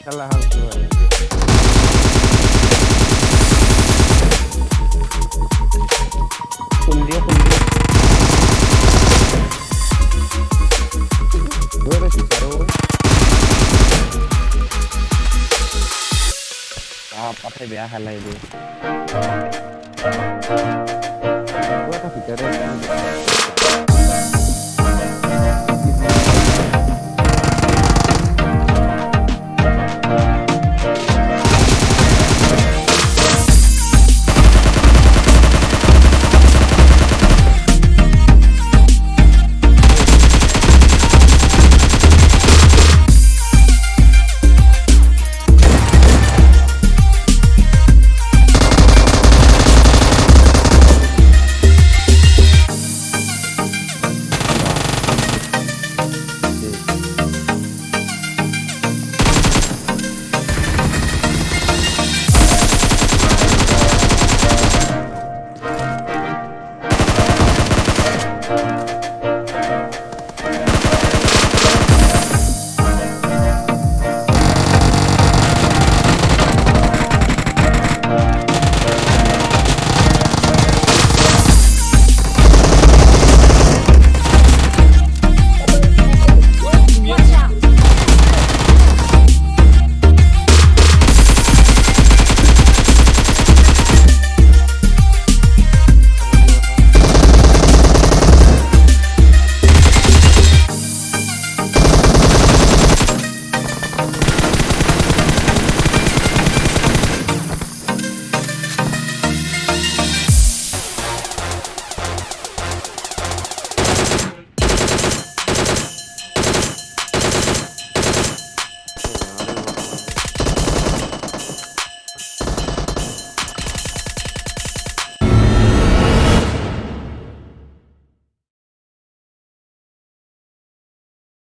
Buat Apa ya, hal lainnya? Gue tapi jarang